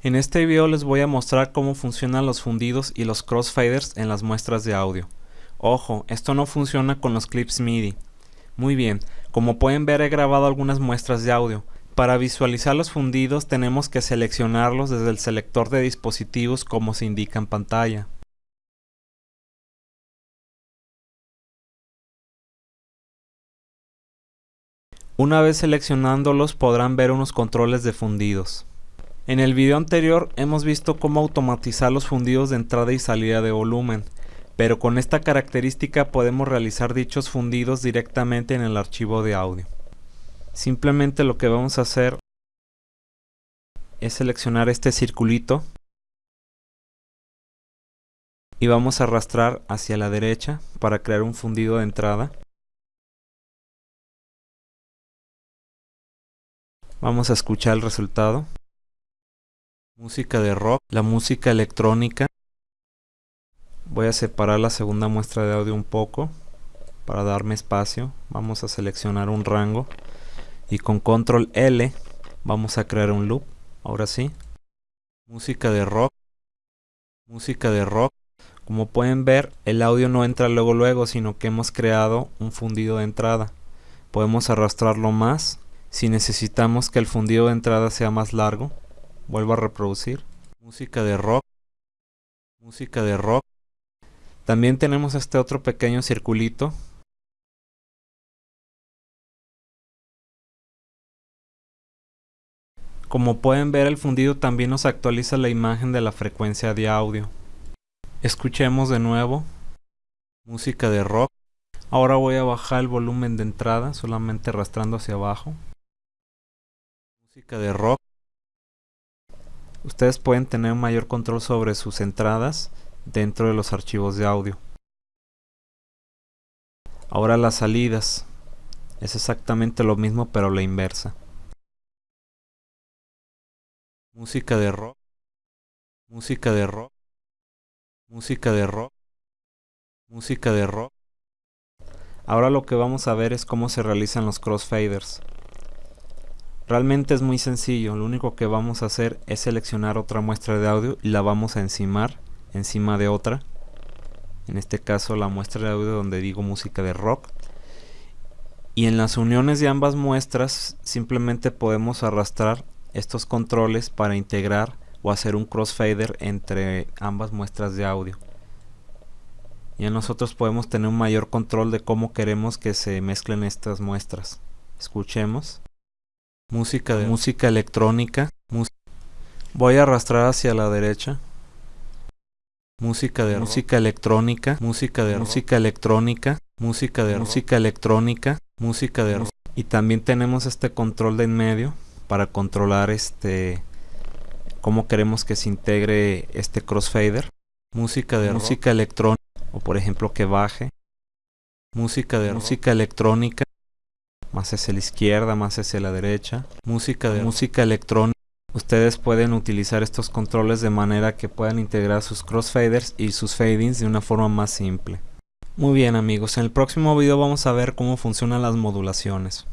En este video les voy a mostrar cómo funcionan los fundidos y los crossfaders en las muestras de audio. Ojo, esto no funciona con los clips MIDI. Muy bien, como pueden ver he grabado algunas muestras de audio. Para visualizar los fundidos tenemos que seleccionarlos desde el selector de dispositivos como se indica en pantalla. Una vez seleccionándolos podrán ver unos controles de fundidos. En el video anterior hemos visto cómo automatizar los fundidos de entrada y salida de volumen, pero con esta característica podemos realizar dichos fundidos directamente en el archivo de audio. Simplemente lo que vamos a hacer es seleccionar este circulito y vamos a arrastrar hacia la derecha para crear un fundido de entrada. Vamos a escuchar el resultado música de rock, la música electrónica. Voy a separar la segunda muestra de audio un poco para darme espacio. Vamos a seleccionar un rango y con control L vamos a crear un loop. Ahora sí. Música de rock. Música de rock. Como pueden ver, el audio no entra luego luego, sino que hemos creado un fundido de entrada. Podemos arrastrarlo más si necesitamos que el fundido de entrada sea más largo Vuelvo a reproducir. Música de rock. Música de rock. También tenemos este otro pequeño circulito. Como pueden ver el fundido también nos actualiza la imagen de la frecuencia de audio. Escuchemos de nuevo. Música de rock. Ahora voy a bajar el volumen de entrada solamente arrastrando hacia abajo. Música de rock. Ustedes pueden tener mayor control sobre sus entradas dentro de los archivos de audio. Ahora las salidas. Es exactamente lo mismo pero la inversa. Música de rock. Música de rock. Música de rock. Música de rock. Ahora lo que vamos a ver es cómo se realizan los crossfaders. Realmente es muy sencillo, lo único que vamos a hacer es seleccionar otra muestra de audio y la vamos a encimar encima de otra. En este caso la muestra de audio donde digo música de rock. Y en las uniones de ambas muestras simplemente podemos arrastrar estos controles para integrar o hacer un crossfader entre ambas muestras de audio. Y nosotros podemos tener un mayor control de cómo queremos que se mezclen estas muestras. Escuchemos música de música electrónica. Voy a arrastrar hacia la derecha. Música de música electrónica. Música de música electrónica. Música de música electrónica. Música de y también tenemos este control de en medio para controlar este cómo queremos que se integre este crossfader. Música de música electrónica o por ejemplo que baje. Música de música electrónica más hacia la izquierda, más hacia la derecha. Música de música electrónica. Ustedes pueden utilizar estos controles de manera que puedan integrar sus crossfaders y sus fadings de una forma más simple. Muy bien amigos, en el próximo video vamos a ver cómo funcionan las modulaciones.